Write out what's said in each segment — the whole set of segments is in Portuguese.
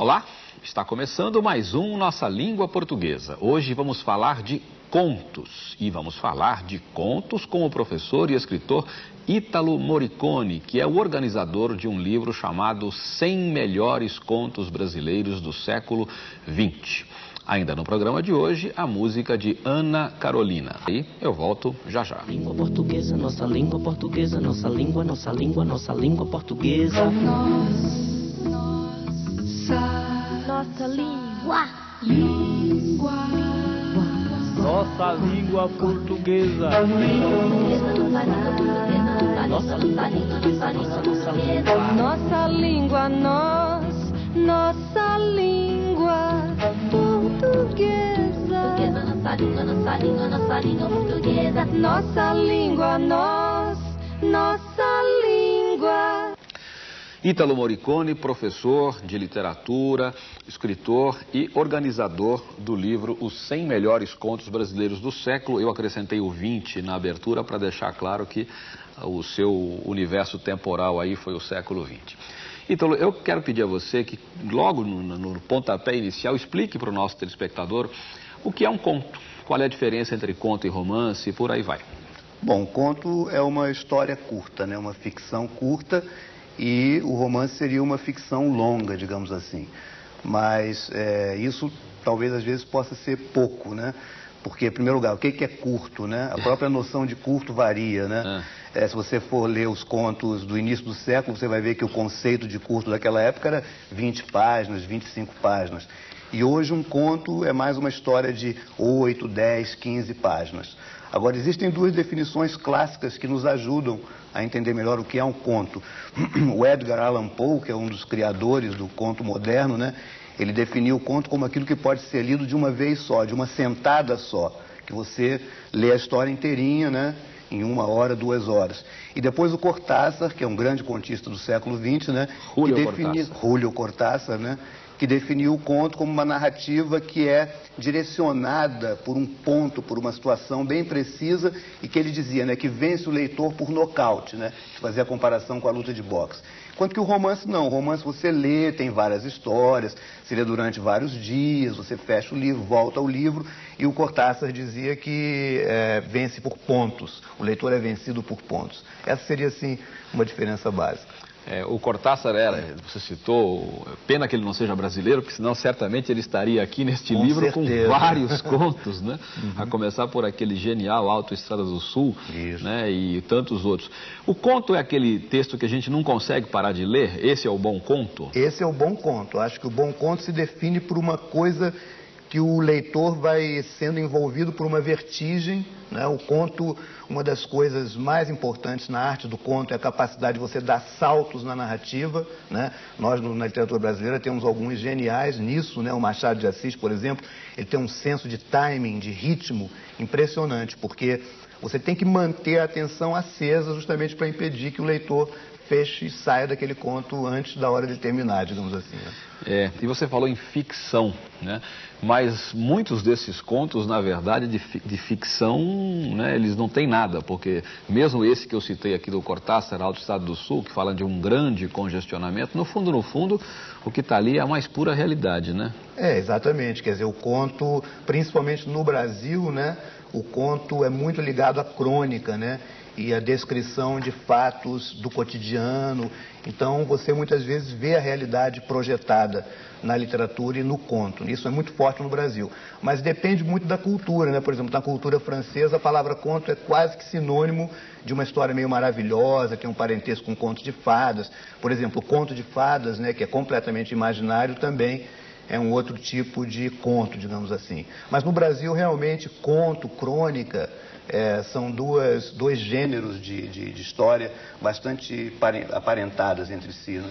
Olá, está começando mais um Nossa Língua Portuguesa. Hoje vamos falar de contos e vamos falar de contos com o professor e escritor Ítalo Morricone, que é o organizador de um livro chamado 100 Melhores Contos Brasileiros do Século XX. Ainda no programa de hoje, a música de Ana Carolina. E eu volto já já. Língua portuguesa, nossa língua portuguesa, nossa língua, nossa língua, nossa língua portuguesa. Nossa língua portuguesa. Nossa língua nós. Nossa língua portuguesa. Nossa língua, nossa língua, nossa língua portuguesa. Nossa língua, nós. Nossa língua. Ítalo Morricone, professor de literatura, escritor e organizador do livro Os 100 Melhores Contos Brasileiros do Século. Eu acrescentei o 20 na abertura para deixar claro que o seu universo temporal aí foi o século 20. Ítalo, eu quero pedir a você que logo no, no pontapé inicial explique para o nosso telespectador o que é um conto, qual é a diferença entre conto e romance e por aí vai. Bom, conto é uma história curta, né? uma ficção curta e o romance seria uma ficção longa, digamos assim. Mas é, isso talvez às vezes possa ser pouco, né? Porque, em primeiro lugar, o que é curto, né? A própria noção de curto varia, né? É, se você for ler os contos do início do século, você vai ver que o conceito de curto daquela época era 20 páginas, 25 páginas. E hoje um conto é mais uma história de 8, 10, 15 páginas. Agora, existem duas definições clássicas que nos ajudam a entender melhor o que é um conto. O Edgar Allan Poe, que é um dos criadores do conto moderno, né? Ele definiu o conto como aquilo que pode ser lido de uma vez só, de uma sentada só, que você lê a história inteirinha, né? Em uma hora, duas horas. E depois o Cortázar, que é um grande contista do século XX, né? Julio defini... Cortázar. Julio Cortázar, né? Que definiu o conto como uma narrativa que é direcionada por um ponto, por uma situação bem precisa e que ele dizia, né, que vence o leitor por nocaute, né, fazer a comparação com a luta de boxe. Enquanto que o romance não, o romance você lê, tem várias histórias, se lê durante vários dias, você fecha o livro, volta ao livro, e o Cortázar dizia que é, vence por pontos, o leitor é vencido por pontos. Essa seria, assim, uma diferença básica. É, o Cortázar era, você citou, pena que ele não seja brasileiro, porque senão certamente ele estaria aqui neste Com livro certeza. com vários contos, né? A começar por aquele genial Autoestrada do Sul, Isso. né? E tantos outros. O conto é aquele texto que a gente não consegue parar de ler? Esse é o bom conto? Esse é o bom conto. Acho que o bom conto se define por uma coisa que o leitor vai sendo envolvido por uma vertigem. Né? O conto, uma das coisas mais importantes na arte do conto é a capacidade de você dar saltos na narrativa. Né? Nós, na literatura brasileira, temos alguns geniais nisso. Né? O Machado de Assis, por exemplo, ele tem um senso de timing, de ritmo impressionante, porque você tem que manter a atenção acesa justamente para impedir que o leitor feche e saia daquele conto antes da hora de terminar, digamos assim. né? É, e você falou em ficção, né? Mas muitos desses contos, na verdade, de, de ficção, né, eles não têm nada, porque mesmo esse que eu citei aqui do Cortázar, Alto Estado do Sul, que fala de um grande congestionamento, no fundo, no fundo, o que está ali é a mais pura realidade, né? É, exatamente. Quer dizer, o conto, principalmente no Brasil, né? O conto é muito ligado à crônica, né? E à descrição de fatos do cotidiano. Então, você muitas vezes vê a realidade projetada na literatura e no conto. Isso é muito forte no Brasil. Mas depende muito da cultura, né? Por exemplo, na cultura francesa, a palavra conto é quase que sinônimo de uma história meio maravilhosa, tem um parentesco com conto de fadas. Por exemplo, o conto de fadas, né? Que é completamente imaginário também é um outro tipo de conto, digamos assim. Mas no Brasil, realmente, conto, crônica, é, são duas, dois gêneros de, de, de história bastante pare- aparentadas entre si. Né?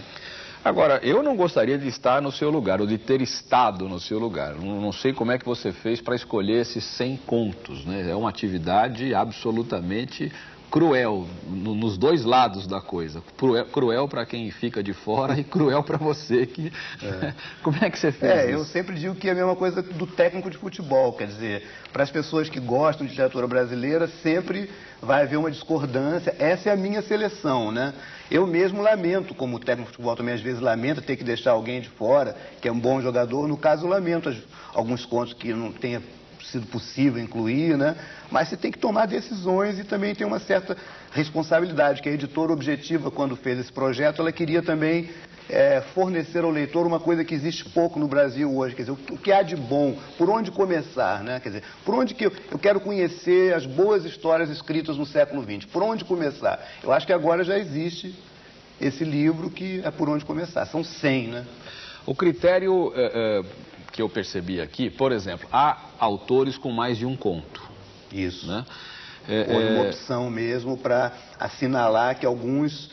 Agora, eu não gostaria de estar no seu lugar, ou de ter estado no seu lugar. Não, não sei como é que você fez para escolher esses 100 contos, né? É uma atividade absolutamente cruel no, nos dois lados da coisa. Cruel, cruel para quem fica de fora e cruel para você. Que... É. Como é que você fez É, isso? eu sempre digo que é a mesma coisa do técnico de futebol. Quer dizer, para as pessoas que gostam de literatura brasileira, sempre vai haver uma discordância. Essa é a minha seleção, né? Eu mesmo lamento, como técnico de futebol também às vezes lamenta ter que deixar alguém de fora, que é um bom jogador. No caso, eu lamento alguns contos que não tenha sido possível incluir, né? Mas você tem que tomar decisões e também tem uma certa responsabilidade, que a editora objetiva, quando fez esse projeto, ela queria também é, fornecer ao leitor uma coisa que existe pouco no Brasil hoje, quer dizer, o que há de bom, por onde começar, né? Quer dizer, por onde que eu, eu quero conhecer as boas histórias escritas no século XX, por onde começar? Eu acho que agora já existe esse livro que é por onde começar, são 100, né? O critério é, é, que eu percebi aqui, por exemplo, há autores com mais de um conto. Isso. Né? É, Foi uma opção mesmo para assinalar que alguns,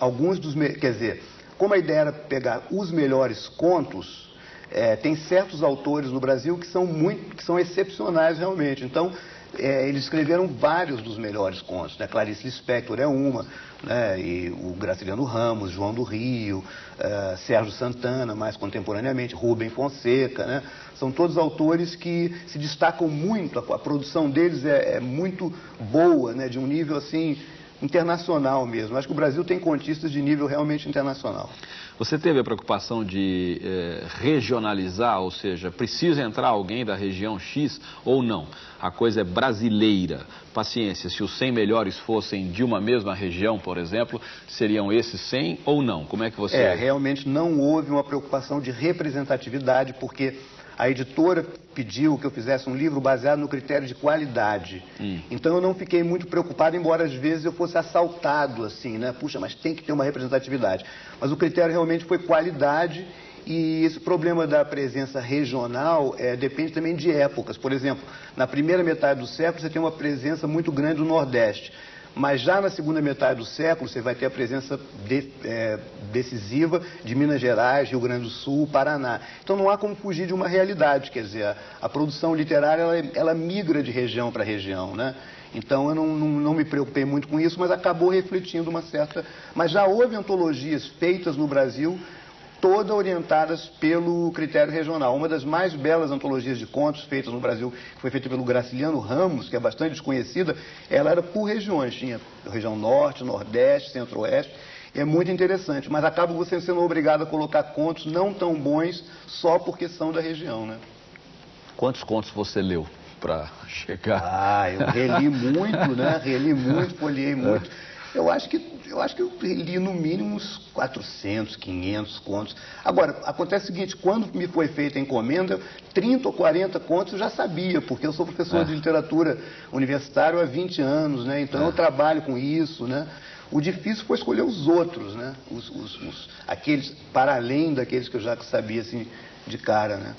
alguns dos. Quer dizer, como a ideia era pegar os melhores contos, é, tem certos autores no Brasil que são muito, que são excepcionais realmente. Então, é, eles escreveram vários dos melhores contos. Né? Clarice Lispector é uma, né? e o Graciliano Ramos, João do Rio, uh, Sérgio Santana, mais contemporaneamente, Rubem Fonseca. Né? São todos autores que se destacam muito, a, a produção deles é, é, muito boa, né? de um nível assim internacional mesmo. Acho que o Brasil tem contistas de nível realmente internacional. Você teve a preocupação de eh, regionalizar, ou seja, precisa entrar alguém da região X ou não? A coisa é brasileira. Paciência, se os 100 melhores fossem de uma mesma região, por exemplo, seriam esses 100 ou não? Como é que você... É, realmente não houve uma preocupação de representatividade, porque a editora pediu que eu fizesse um livro baseado no critério de qualidade. Hum. Então eu não fiquei muito preocupado, embora às vezes eu fosse assaltado assim, né? Puxa, mas tem que ter uma representatividade. Mas o critério realmente foi qualidade e esse problema da presença regional é, depende também de épocas. Por exemplo, na primeira metade do século você tem uma presença muito grande do Nordeste. Mas já na segunda metade do século você vai ter a presença de, é, decisiva de Minas Gerais, Rio Grande do Sul, Paraná. Então não há como fugir de uma realidade, quer dizer, a, a produção literária ela, ela migra de região para região, né? Então eu não, não, não, me preocupei muito com isso, mas acabou refletindo uma certa. Mas já houve antologias feitas no Brasil todas orientadas pelo critério regional. Uma das mais belas antologias de contos feitas no Brasil, que foi feita pelo Graciliano Ramos, que é bastante desconhecida, ela era por regiões, tinha região norte, nordeste, centro-oeste, é muito interessante, mas acaba você sendo obrigado a colocar contos não tão bons só porque são da região, né? Quantos contos você leu para chegar? Ah, eu reli muito, né? Reli muito, folhei muito. Eu acho que eu acho que eu li no mínimo uns 400, 500 contos. Agora, acontece o seguinte, quando me foi feita a encomenda, 30 ou 40 contos eu já sabia, porque eu sou professor é. de literatura universitário há 20 anos, né? Então é. eu trabalho com isso, né? O difícil foi escolher os outros, né? Os, os, os, aqueles, para além daqueles que eu já sabia, assim, de cara, né?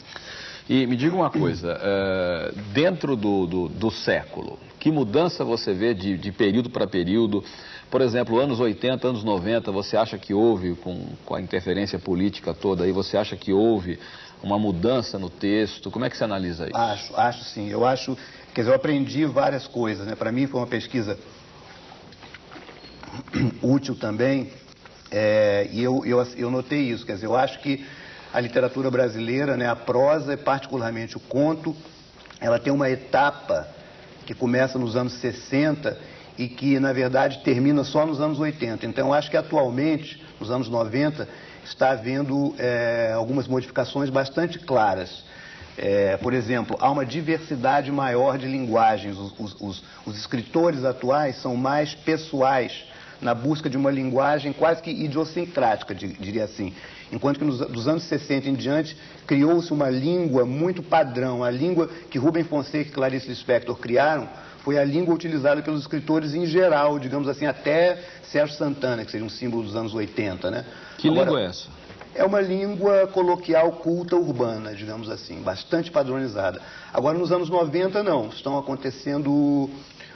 E me diga uma coisa, uh, dentro do, do, do, século, que mudança você vê de, de período para período? Por exemplo, anos 80, anos 90, você acha que houve, com, com a interferência política toda aí, você acha que houve uma mudança no texto? Como é que você analisa isso? Acho, acho sim. Eu acho, quer dizer, eu aprendi várias coisas, né? Para mim foi uma pesquisa útil também, é, e eu, eu, eu notei isso, quer dizer, eu acho que a literatura brasileira, né, a prosa e particularmente o conto, ela tem uma etapa que começa nos anos 60 e que, na verdade, termina só nos anos 80. Então, acho que atualmente, nos anos 90, está havendo é, algumas modificações bastante claras. É, por exemplo, há uma diversidade maior de linguagens. Os, os, os, escritores atuais são mais pessoais na busca de uma linguagem quase que idiosincrática, diria assim. Enquanto que nos, dos anos 60 em diante criou-se uma língua muito padrão. A língua que Rubem Fonseca e Clarice Lispector criaram foi a língua utilizada pelos escritores em geral, digamos assim, até Sérgio Santana, que seja um símbolo dos anos 80, né? Que Agora, língua é essa? É uma língua coloquial culta urbana, digamos assim, bastante padronizada. Agora, nos anos 90, não. Estão acontecendo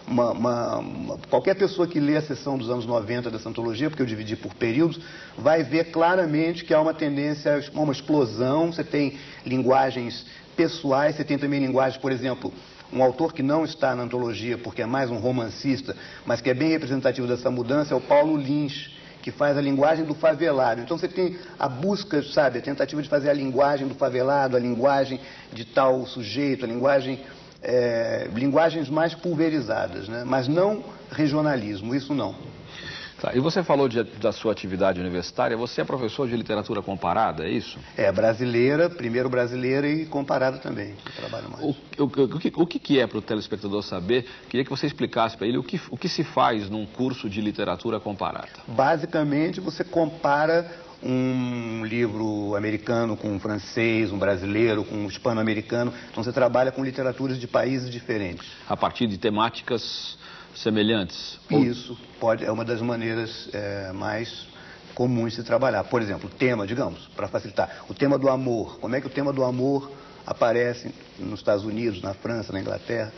uma, uma, uma, qualquer pessoa que lê a sessão dos anos 90 dessa antologia, porque eu dividi por períodos, vai ver claramente que há uma tendência a uma explosão. Você tem linguagens pessoais, você tem também linguagens, por exemplo, Um autor que não está na antologia porque é mais um romancista, mas que é bem representativo dessa mudança, é o Paulo Lins, que faz a linguagem do favelado. Então você tem a busca, sabe, a tentativa de fazer a linguagem do favelado, a linguagem de tal sujeito, a linguagem, é, linguagens mais pulverizadas, né? mas não regionalismo, isso não. Tá, e você falou de, da sua atividade universitária, você é professor de literatura comparada, é isso? É, brasileira, primeiro brasileira e comparada também, trabalho mais. O, o, o, que, o que é para o telespectador saber? Queria que você explicasse para ele o que, o que se faz num curso de literatura comparada. Basicamente, você compara um livro americano com um francês, um brasileiro com um hispano-americano. Então você trabalha com literaturas de países diferentes. A partir de temáticas semelhantes? Isso pode, é uma das maneiras é, mais comuns de se trabalhar. Por exemplo, o tema, digamos, para facilitar, o tema do amor. Como é que o tema do amor aparece nos Estados Unidos, na França, na Inglaterra?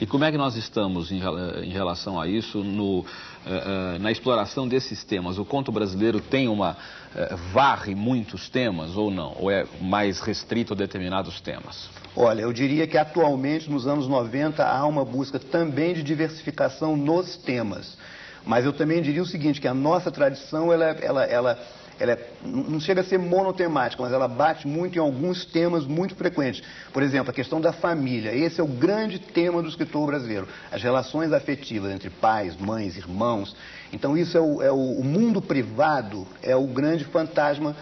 E como é que nós estamos em, em relação a isso no, uh, uh, na exploração desses temas? O conto brasileiro tem uma. Uh, varre muitos temas ou não? Ou é mais restrito a determinados temas? Olha, eu diria que atualmente, nos anos 90, há uma busca também de diversificação nos temas. Mas eu também diria o seguinte, que a nossa tradição, ela, ela, ela, ela é, não chega a ser monotemática, mas ela bate muito em alguns temas muito frequentes. Por exemplo, a questão da família. Esse é o grande tema do escritor brasileiro. As relações afetivas entre pais, mães, irmãos. Então, isso é o, é o, o mundo privado, é o grande fantasma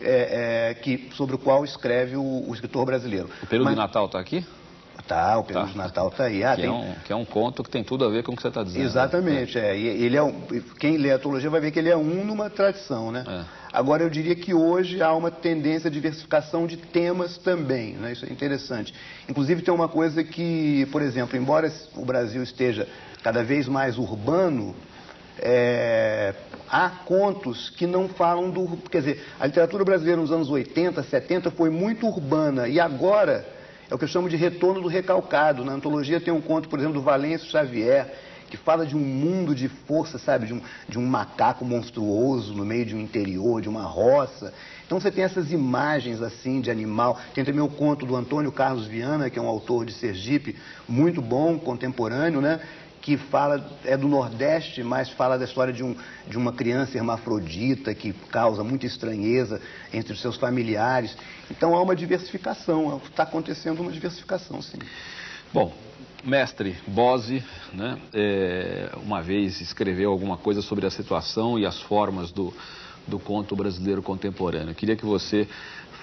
é, é, que, sobre o qual escreve o, o escritor brasileiro. O período Mas, de Natal está aqui? Tá, o período tá. de Natal está aí. Ah, que, é tem... é um, que é um conto que tem tudo a ver com o que você está dizendo. Exatamente, né? é. ele é um, quem lê a antologia vai ver que ele é um numa tradição, né? É. Agora, eu diria que hoje há uma tendência à diversificação de temas também, né? Isso é interessante. Inclusive, tem uma coisa que, por exemplo, embora o Brasil esteja cada vez mais urbano, é, há contos que não falam do. Quer dizer, a literatura brasileira nos anos 80, 70 foi muito urbana e agora é o que eu chamo de retorno do recalcado. Na antologia tem um conto, por exemplo, do Valêncio Xavier, que fala de um mundo de força, sabe, de um, de um macaco monstruoso no meio de um interior, de uma roça. Então você tem essas imagens assim de animal. Tem também o conto do Antônio Carlos Viana, que é um autor de Sergipe, muito bom, contemporâneo, né? que fala, é do Nordeste, mas fala da história de, um, de uma criança hermafrodita que causa muita estranheza entre os seus familiares. Então há uma diversificação, está acontecendo uma diversificação, sim. Bom, mestre Bose, né, é, uma vez escreveu alguma coisa sobre a situação e as formas do, do conto brasileiro contemporâneo. Eu queria que você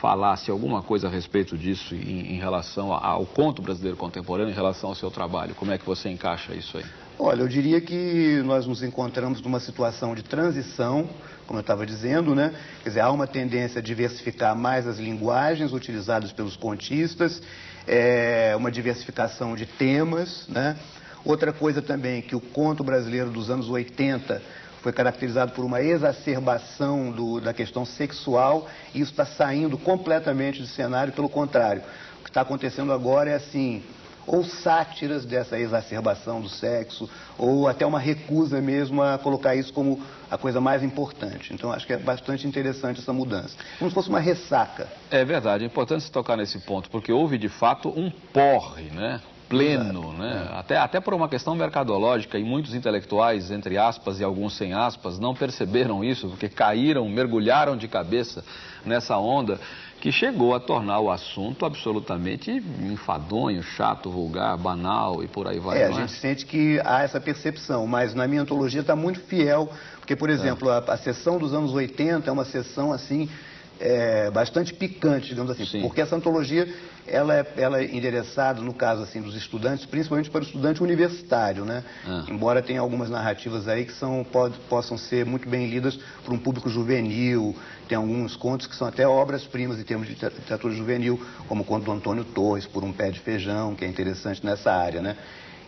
falasse alguma coisa a respeito disso em, em relação ao conto brasileiro contemporâneo, em relação ao seu trabalho. Como é que você encaixa isso aí? Olha, eu diria que nós nos encontramos numa situação de transição, como eu estava dizendo, né? Quer dizer, há uma tendência a diversificar mais as linguagens utilizadas pelos contistas, é, uma diversificação de temas, né? Outra coisa também que o conto brasileiro dos anos 80 foi caracterizado por uma exacerbação do, da questão sexual e isso está saindo completamente do cenário, pelo contrário. O que está acontecendo agora é assim, ou sátiras dessa exacerbação do sexo, ou até uma recusa mesmo a colocar isso como a coisa mais importante. Então, acho que é bastante interessante essa mudança. Como se fosse uma ressaca. É verdade, é importante se tocar nesse ponto, porque houve de fato um porre, né? pleno, né? É. Até, até por uma questão mercadológica, e muitos intelectuais, entre aspas e alguns sem aspas, não perceberam isso, porque caíram, mergulharam de cabeça nessa onda que chegou a tornar o assunto absolutamente enfadonho, chato, vulgar, banal e por aí vai. É, a é? gente sente que há essa percepção, mas na minha antologia está muito fiel, porque, por exemplo, é. a, a sessão dos anos 80 é uma sessão assim é, bastante picante, digamos assim, Sim. porque essa antologia ela é, ela é endereçada, no caso assim, dos estudantes, principalmente para o estudante universitário, né? Ah. Embora tenha algumas narrativas aí que são, pode, possam ser muito bem lidas por um público juvenil, tem alguns contos que são até obras-primas em termos de literatura juvenil, como o conto do Antônio Torres, Por um Pé de Feijão, que é interessante nessa área, né?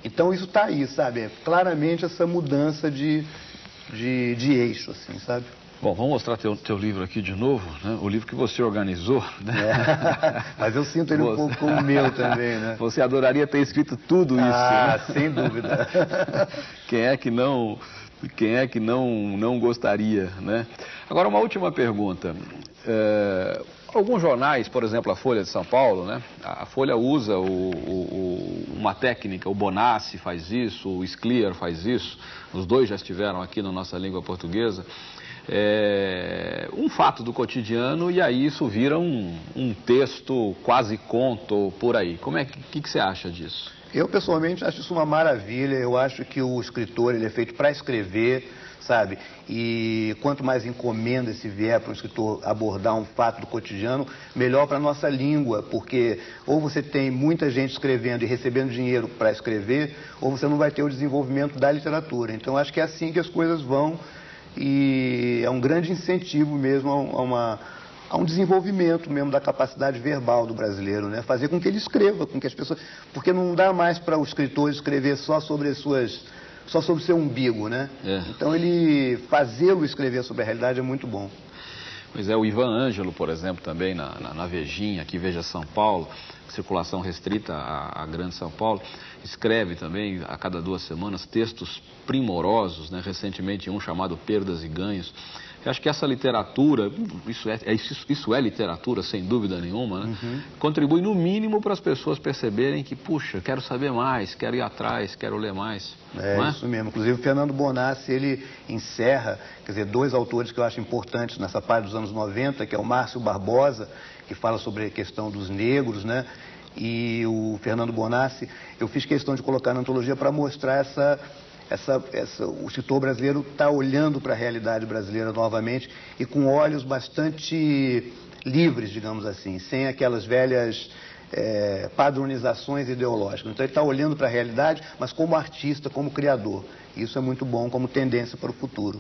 Então isso está aí, sabe? É claramente essa mudança de, de, de eixo, assim, sabe? Bom, vamos mostrar teu, teu livro aqui de novo, né? o livro que você organizou. Né? É, mas eu sinto ele um pouco como o meu também, né? Você adoraria ter escrito tudo isso, Ah, né? sem dúvida. Quem é que não Quem é que não, não gostaria, né? Agora, uma última pergunta. É, alguns jornais, por exemplo, a Folha de São Paulo, né? A Folha usa o, o, uma técnica, o Bonassi faz isso, o Scliar faz isso, os dois já estiveram aqui na nossa língua portuguesa. É, um fato do cotidiano e aí isso vira um, um texto quase conto por aí. Como é que, que, você acha disso? Eu, pessoalmente, acho isso uma maravilha. Eu acho que o escritor ele é feito para escrever, sabe? E quanto mais encomenda se vier para o escritor abordar um fato do cotidiano, melhor para a nossa língua, porque ou você tem muita gente escrevendo e recebendo dinheiro para escrever, ou você não vai ter o desenvolvimento da literatura. Então, acho que é assim que as coisas vão e é um grande incentivo mesmo a uma a um desenvolvimento mesmo da capacidade verbal do brasileiro, né? Fazer com que ele escreva, com que as pessoas, porque não dá mais para o escritor escrever só sobre as suas, só sobre o seu umbigo, né? É. Então ele fazê-lo escrever sobre a realidade é muito bom. Pois é, o Ivan Ângelo, por exemplo, também na, na, na Vejinha, aqui Veja São Paulo, circulação restrita à, à, Grande São Paulo, escreve também a cada duas semanas textos primorosos, né? recentemente um chamado Perdas e Ganhos. Eu acho que essa literatura, isso é, é isso, isso, é literatura, sem dúvida nenhuma, né? uhum. contribui no mínimo para as pessoas perceberem que, puxa, quero saber mais, quero ir atrás, quero ler mais. É, é? isso mesmo. Inclusive, o Fernando Bonassi, ele encerra, quer dizer, dois autores que eu acho importantes nessa parte dos anos 90, que é o Márcio Barbosa, que fala sobre a questão dos negros, né? E o Fernando Bonassi, eu fiz questão de colocar na antologia para mostrar essa essa, essa, o escritor brasileiro está olhando para a realidade brasileira novamente e com olhos bastante livres, digamos assim, sem aquelas velhas é, padronizações ideológicas. Então ele está olhando para a realidade, mas como artista, como criador. Isso é muito bom como tendência para o futuro.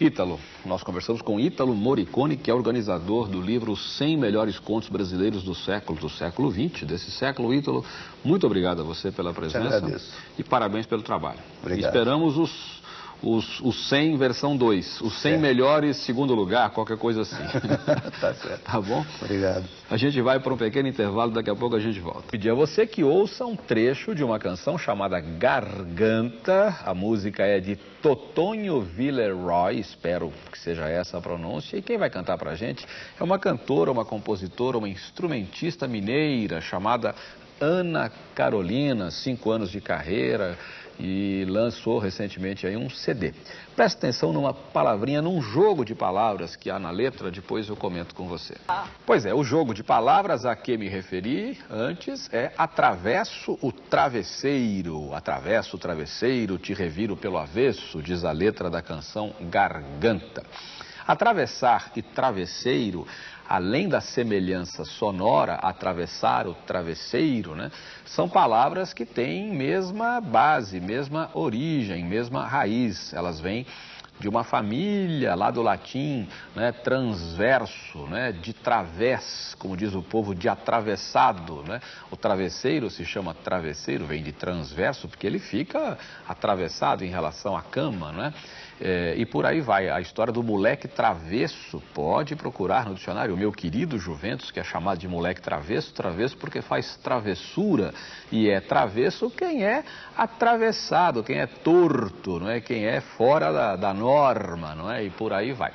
Ítalo, nós conversamos com Ítalo Moricone, que é organizador do livro 100 Melhores Contos Brasileiros do Século, do século XX, desse século. Ítalo, muito obrigado a você pela presença e parabéns pelo trabalho. Obrigado. Esperamos os os, os 100 versão 2, os 100 certo. melhores segundo lugar, qualquer coisa assim. tá certo. Tá bom? Obrigado. A gente vai para um pequeno intervalo, daqui a pouco a gente volta. Pedir a você que ouça um trecho de uma canção chamada Garganta. A música é de Totonho Villeroy, espero que seja essa a pronúncia. E quem vai cantar para a gente é uma cantora, uma compositora, uma instrumentista mineira chamada Ana Carolina, cinco anos de carreira e lançou recentemente aí um CD. Preste atenção numa palavrinha, num jogo de palavras que há na letra, depois eu comento com você. Pois é, o jogo de palavras a que me referi antes é atravesso o travesseiro. Atravesso o travesseiro, te reviro pelo avesso, diz a letra da canção Garganta. Atravessar e travesseiro além da semelhança sonora, atravessar o travesseiro, né, são palavras que têm mesma base, mesma origem, mesma raiz. Elas vêm de uma família lá do latim, né, transverso, né, de través, como diz o povo, de atravessado. Né? O travesseiro se chama travesseiro, vem de transverso, porque ele fica atravessado em relação à cama. Né? É, e por aí vai. A história do moleque travesso, pode procurar no dicionário. O meu querido Juventus, que é chamado de moleque travesso, travesso porque faz travessura. E é travesso quem é atravessado, quem é torto, não é? quem é fora da, da norma, não é? E por aí vai.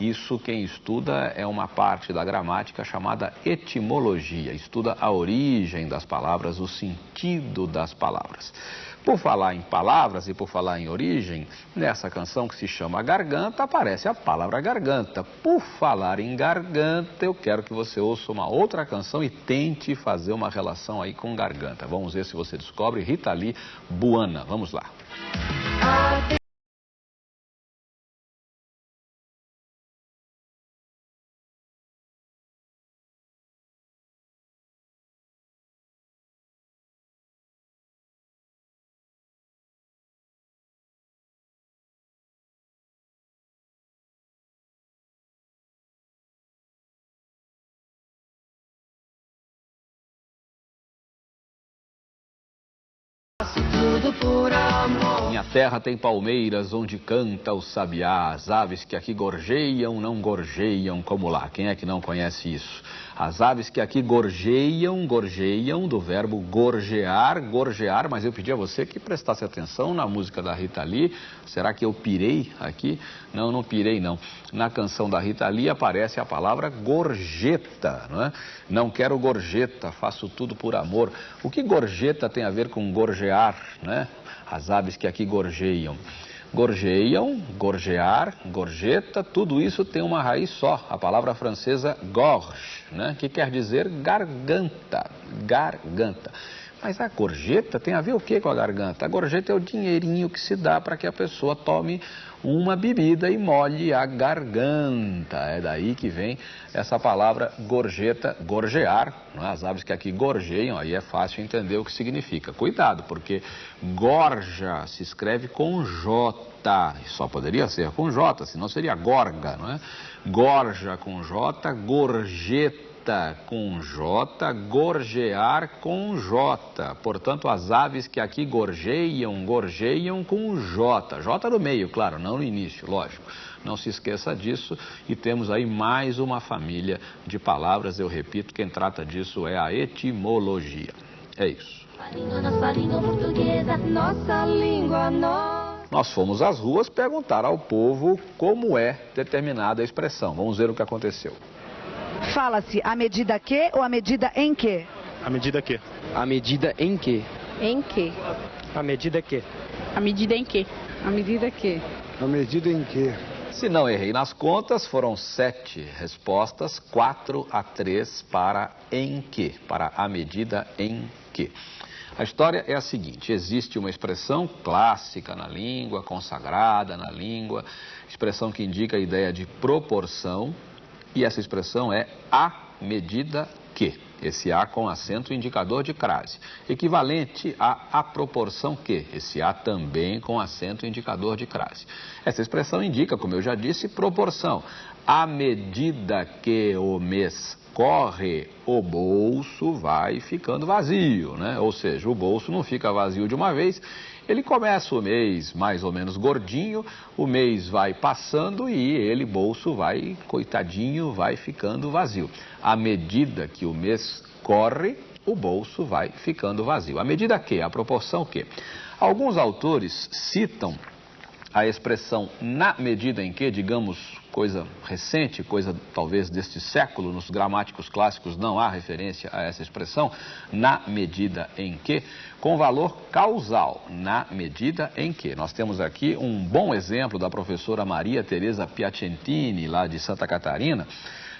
Isso quem estuda é uma parte da gramática chamada etimologia, estuda a origem das palavras, o sentido das palavras. Por falar em palavras e por falar em origem, nessa canção que se chama Garganta, aparece a palavra garganta. Por falar em garganta, eu quero que você ouça uma outra canção e tente fazer uma relação aí com garganta. Vamos ver se você descobre Rita Lee Buana. Vamos lá. Minha terra tem palmeiras onde canta o sabiá. As aves que aqui gorjeiam não gorjeiam como lá. Quem é que não conhece isso? As aves que aqui gorjeiam, gorjeiam, do verbo gorjear, gorjear, mas eu pedi a você que prestasse atenção na música da Rita Lee. Será que eu pirei aqui? Não, não pirei não. Na canção da Rita Lee aparece a palavra gorjeta, não é? Não quero gorjeta, faço tudo por amor. O que gorjeta tem a ver com gorjear, né? As aves que aqui gorjeiam gorjeiam, gorjear, gorjeta, tudo isso tem uma raiz só, a palavra francesa gorge, né? que quer dizer garganta, garganta. Mas a gorjeta tem a ver o que com a garganta? A gorjeta é o dinheirinho que se dá para que a pessoa tome uma bebida e molhe a garganta. É daí que vem essa palavra gorjeta, gorjear. É? As aves que aqui gorjeiam, aí é fácil entender o que significa. Cuidado, porque gorja se escreve com J. Só poderia ser com J, senão seria gorga, não é? Gorja com J, gorjeta com J, gorjear com J. Portanto, as aves que aqui gorjeiam, gorjeiam com J. J no meio, claro, não no início, lógico. Não se esqueça disso. E temos aí mais uma família de palavras. Eu repito, quem trata disso é a etimologia. É isso. Nós. Nós fomos às ruas perguntar ao povo como é determinada a expressão. Vamos ver o que aconteceu. Fala-se a medida que ou a medida em que? A medida que? A medida em que? Em que? A medida que? A medida em que? A medida que? A medida em que? Se não errei nas contas, foram sete respostas, quatro a três para em que, para a medida em que. A história é a seguinte: existe uma expressão clássica na língua, consagrada na língua, expressão que indica a ideia de proporção, e essa expressão é a medida que. Esse A com acento indicador de crase. Equivalente a a proporção que. Esse A também com acento indicador de crase. Essa expressão indica, como eu já disse, proporção. À medida que o mês corre, o bolso vai ficando vazio, né? Ou seja, o bolso não fica vazio de uma vez, ele começa o mês mais ou menos gordinho, o mês vai passando e ele, bolso, vai, coitadinho, vai ficando vazio. À medida que o mês corre, o bolso vai ficando vazio. À medida que? A proporção que? Alguns autores citam a expressão na medida em que, digamos, coisa recente, coisa talvez deste século, nos gramáticos clássicos não há referência a essa expressão, na medida em que, com valor causal, na medida em que. Nós temos aqui um bom exemplo da professora Maria Teresa Piacentini, lá de Santa Catarina,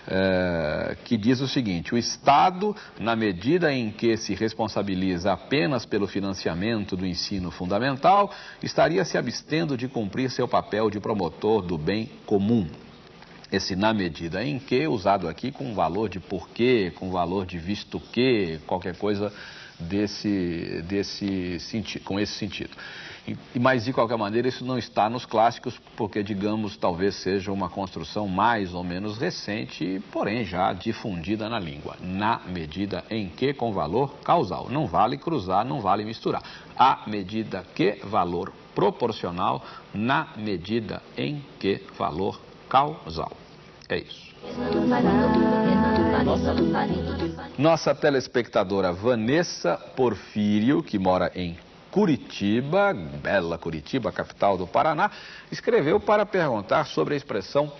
é, que diz o seguinte: o Estado, na medida em que se responsabiliza apenas pelo financiamento do ensino fundamental, estaria se abstendo de cumprir seu papel de promotor do bem comum. Esse na medida em que, usado aqui com valor de porquê, com valor de visto que, qualquer coisa desse, desse sentido, com esse sentido. Mas, de qualquer maneira, isso não está nos clássicos, porque, digamos, talvez seja uma construção mais ou menos recente, porém já difundida na língua. Na medida em que, com valor causal. Não vale cruzar, não vale misturar. A medida que, valor proporcional, na medida em que, valor causal. É isso. Nossa telespectadora Vanessa Porfírio, que mora em Curitiba, bela Curitiba, capital do Paraná, escreveu para perguntar sobre a expressão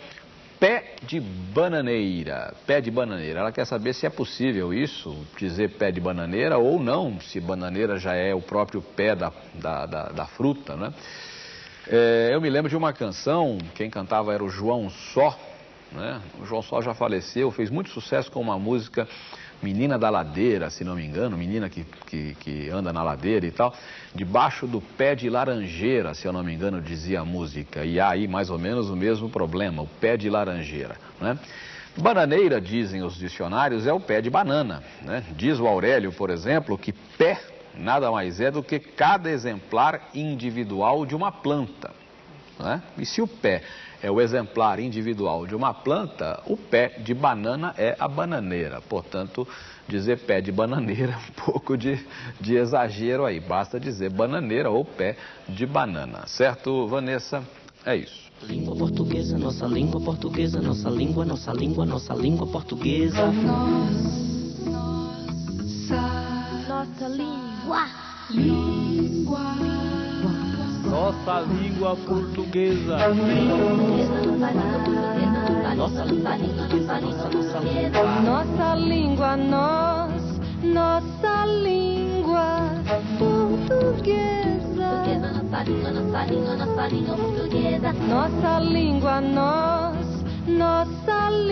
pé de bananeira. Pé de bananeira. Ela quer saber se é possível isso, dizer pé de bananeira ou não, se bananeira já é o próprio pé da, da, da, da fruta, né? É, eu me lembro de uma canção, quem cantava era o João Só, né? O João Só já faleceu, fez muito sucesso com uma música Menina da Ladeira, se não me engano, menina que, que, que, anda na ladeira e tal, debaixo do pé de laranjeira, se eu não me engano, dizia a música. E há aí mais ou menos o mesmo problema, o pé de laranjeira. Né? Bananeira, dizem os dicionários, é o pé de banana. Né? Diz o Aurélio, por exemplo, que pé nada mais é do que cada exemplar individual de uma planta. né? E se o pé é o exemplar individual de uma planta, o pé de banana é a bananeira. Portanto, dizer pé de bananeira é um pouco de, de exagero aí. Basta dizer bananeira ou pé de banana. Certo, Vanessa? É isso. Língua portuguesa, nossa língua portuguesa, nossa língua, nossa língua, nossa língua portuguesa. Nossa língua. Nossa língua portuguesa. Nossa língua portuguesa. Nossa língua, nossa língua portuguesa. Nossa língua, nós, nossa língua portuguesa. Portuguesa, nossa língua, nossa língua, nossa língua portuguesa. Nossa língua, nós, nossa língua.